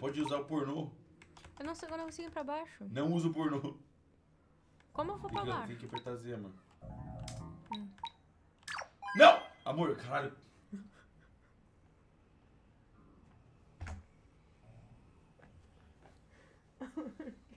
pode usar o pornô. Eu não, sei, eu não consigo ir pra baixo. Não usa o pornô. Como eu vou pra Tem que, baixo? tem que apertar Z, mano. Hum. Não! Amor, caralho. Amor.